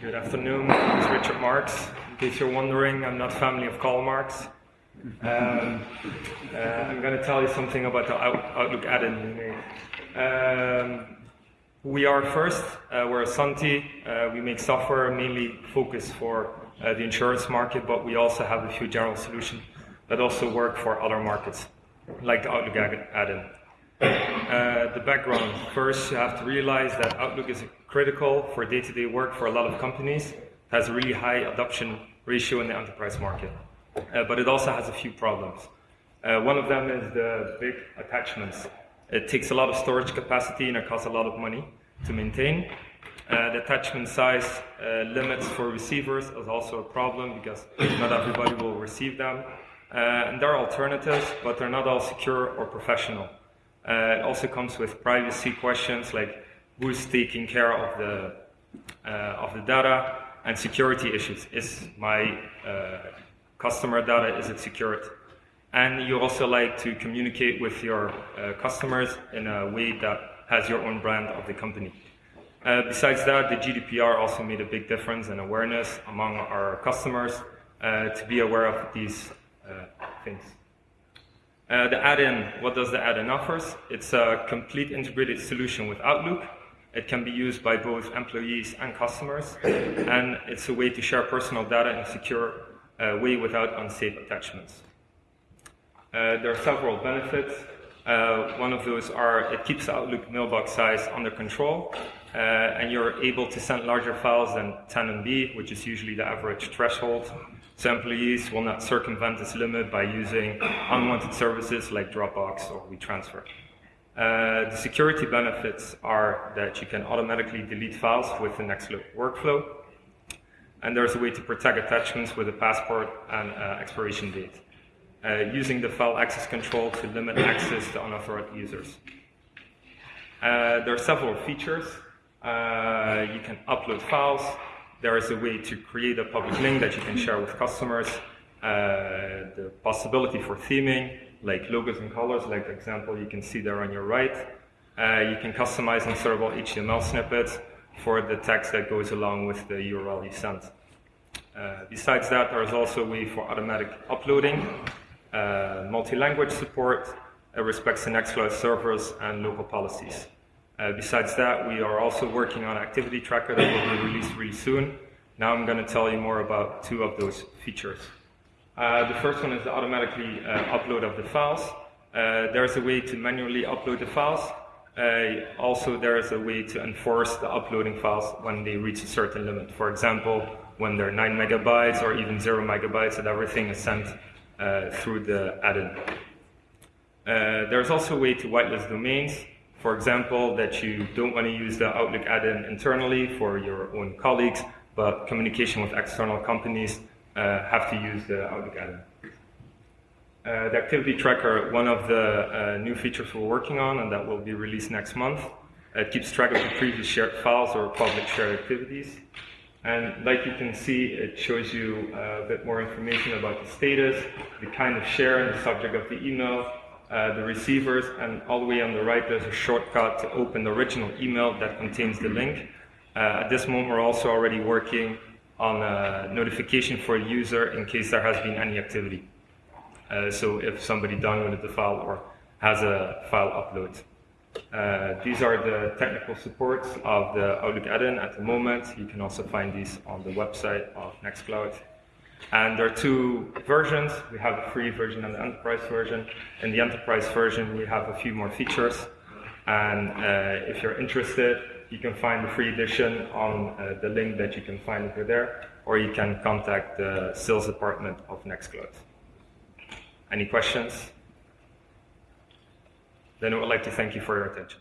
Good afternoon. It's Richard Marx. In case you're wondering, I'm not family of Karl Marx. Um, uh, I'm going to tell you something about the Outlook add-in we. Um, we are first. Uh, we're a Santi. Uh, we make software mainly focused for uh, the insurance market, but we also have a few general solutions that also work for other markets, like the Outlook add-in. Uh, the background. First, you have to realize that Outlook is critical for day-to-day work for a lot of companies. It has a really high adoption ratio in the enterprise market. Uh, but it also has a few problems. Uh, one of them is the big attachments. It takes a lot of storage capacity and it costs a lot of money to maintain. Uh, the attachment size uh, limits for receivers is also a problem because not everybody will receive them. Uh, and there are alternatives, but they're not all secure or professional. Uh, it also comes with privacy questions like who's taking care of the uh, of the data and security issues. Is my uh, customer data is it secured? And you also like to communicate with your uh, customers in a way that has your own brand of the company. Uh, besides that, the GDPR also made a big difference in awareness among our customers uh, to be aware of these things. Uh, the add-in, what does the add-in offers? It's a complete integrated solution with Outlook. It can be used by both employees and customers, and it's a way to share personal data in a secure uh, way without unsafe attachments. Uh, there are several benefits. Uh, one of those are it keeps Outlook mailbox size under control, uh, and you're able to send larger files than 10 MB, which is usually the average threshold. So employees will not circumvent this limit by using unwanted services like Dropbox or WeTransfer. Uh, the security benefits are that you can automatically delete files with the Nextcloud workflow, and there's a way to protect attachments with a passport and uh, expiration date, uh, using the file access control to limit access to unauthorized users. Uh, there are several features. Uh, you can upload files, there is a way to create a public link that you can share with customers. Uh, the possibility for theming, like logos and colors, like the example you can see there on your right. Uh, you can customize insertable HTML snippets for the text that goes along with the URL you sent. Uh, besides that, there is also a way for automatic uploading, uh, multi-language support, it respects the Nextcloud servers and local policies. Uh, besides that, we are also working on Activity Tracker that will be released really soon. Now I'm going to tell you more about two of those features. Uh, the first one is the automatically uh, upload of the files. Uh, there's a way to manually upload the files. Uh, also, there is a way to enforce the uploading files when they reach a certain limit. For example, when they're 9 megabytes or even 0 megabytes, that everything is sent through the add-in. there's also a way to whitelist domains. For example, that you don't want to use the Outlook add-in internally for your own colleagues, but communication with external companies uh, have to use the Outlook add-in. Uh, the activity tracker, one of the uh, new features we're working on and that will be released next month. It keeps track of the previous shared files or public shared activities. And like you can see, it shows you uh, a bit more information about the status, the kind of share and the subject of the email, uh, the receivers, and all the way on the right there's a shortcut to open the original email that contains the link. Uh, at this moment we're also already working on a notification for the user in case there has been any activity. Uh, so if somebody downloaded the file or has a file upload. Uh, these are the technical supports of the Outlook add-in at the moment. You can also find these on the website of Nextcloud. And there are two versions. We have the free version and the enterprise version. In the enterprise version, we have a few more features. And uh, if you're interested, you can find the free edition on uh, the link that you can find over there, or you can contact the sales department of Nextcloud. Any questions? Then I would like to thank you for your attention.